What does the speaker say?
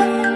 love.